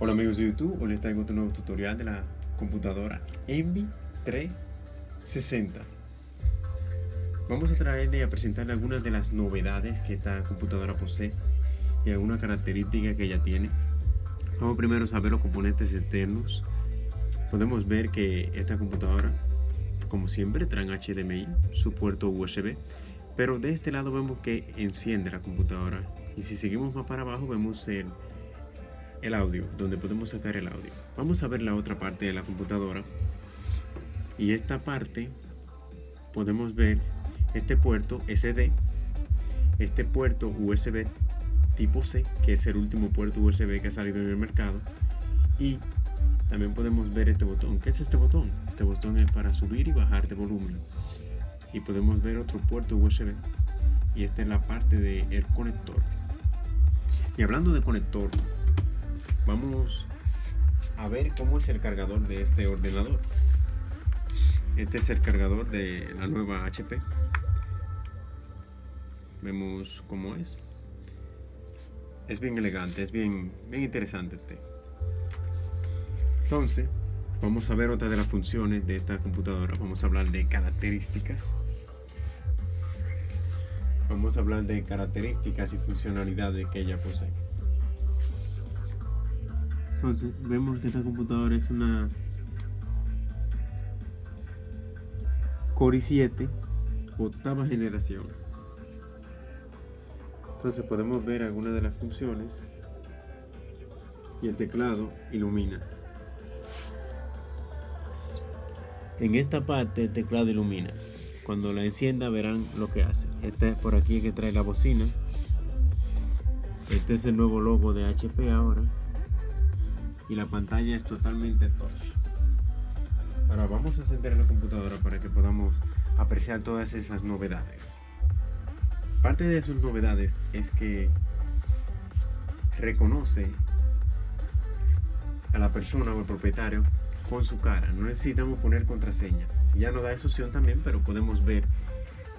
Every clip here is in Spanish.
Hola amigos de YouTube, hoy les traigo otro nuevo tutorial de la computadora Envy 360 Vamos a traerle y a presentarle algunas de las novedades que esta computadora posee y algunas características que ella tiene. Vamos primero a saber los componentes externos. Podemos ver que esta computadora, como siempre, trae HDMI, su puerto USB pero de este lado vemos que enciende la computadora. Y si seguimos más para abajo vemos el el audio, donde podemos sacar el audio. Vamos a ver la otra parte de la computadora. Y esta parte podemos ver este puerto SD, este puerto USB tipo C, que es el último puerto USB que ha salido en el mercado. Y también podemos ver este botón. ¿Qué es este botón? Este botón es para subir y bajar de volumen. Y podemos ver otro puerto USB. Y esta es la parte del el conector. Y hablando de conector, vamos a ver cómo es el cargador de este ordenador. Este es el cargador de la nueva HP. Vemos cómo es. Es bien elegante, es bien, bien interesante este. Entonces, vamos a ver otra de las funciones de esta computadora. Vamos a hablar de características. Vamos a hablar de características y funcionalidades que ella posee. Entonces vemos que esta computadora es una Core i7 octava generación. Entonces podemos ver algunas de las funciones y el teclado ilumina. En esta parte el teclado ilumina. Cuando la encienda verán lo que hace. Este es por aquí que trae la bocina. Este es el nuevo logo de HP ahora y la pantalla es totalmente touch. Ahora vamos a encender la computadora para que podamos apreciar todas esas novedades. Parte de sus novedades es que reconoce a la persona o el propietario con su cara. No necesitamos poner contraseña. Ya nos da esa opción también, pero podemos ver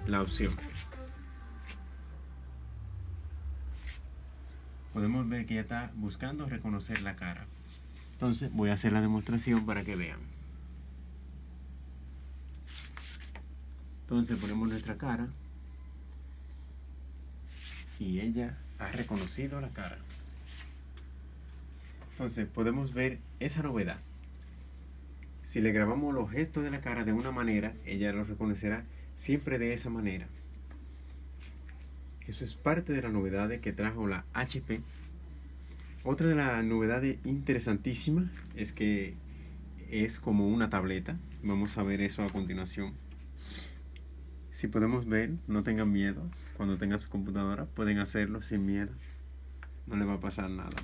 la opción. Podemos ver que ya está buscando reconocer la cara. Entonces voy a hacer la demostración para que vean. Entonces ponemos nuestra cara y ella ha reconocido la cara. Entonces podemos ver esa novedad. Si le grabamos los gestos de la cara de una manera, ella lo reconocerá siempre de esa manera. Eso es parte de la novedad que trajo la HP otra de las novedades interesantísimas es que es como una tableta. Vamos a ver eso a continuación. Si podemos ver, no tengan miedo. Cuando tengan su computadora, pueden hacerlo sin miedo. No le va a pasar nada.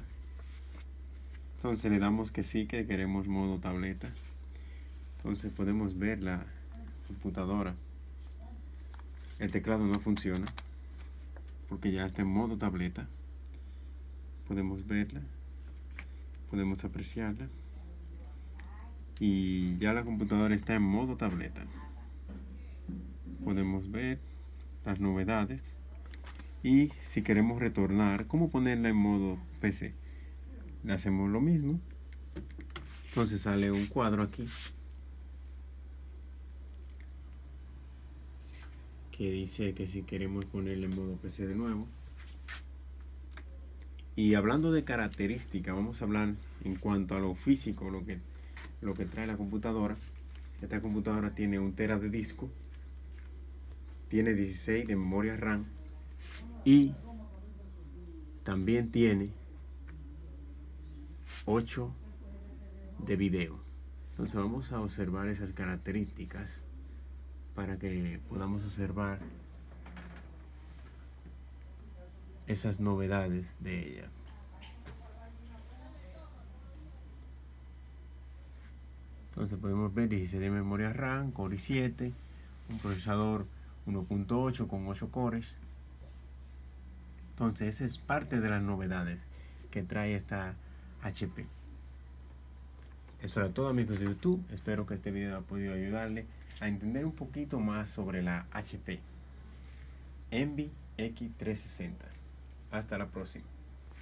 Entonces le damos que sí, que queremos modo tableta. Entonces podemos ver la computadora. El teclado no funciona porque ya está en modo tableta podemos verla, podemos apreciarla y ya la computadora está en modo tableta. Podemos ver las novedades y si queremos retornar, cómo ponerla en modo PC. Le hacemos lo mismo. Entonces sale un cuadro aquí que dice que si queremos ponerla en modo PC de nuevo y hablando de características, vamos a hablar en cuanto a lo físico, lo que, lo que trae la computadora. Esta computadora tiene un tera de disco, tiene 16 de memoria RAM y también tiene 8 de video. Entonces vamos a observar esas características para que podamos observar esas novedades de ella. Entonces podemos ver 16 de memoria RAM, Core i7, un procesador 1.8 con 8 cores. Entonces esa es parte de las novedades que trae esta HP. Eso era todo amigos de YouTube. Espero que este video haya podido ayudarle a entender un poquito más sobre la HP Envy X360. Hasta la próxima.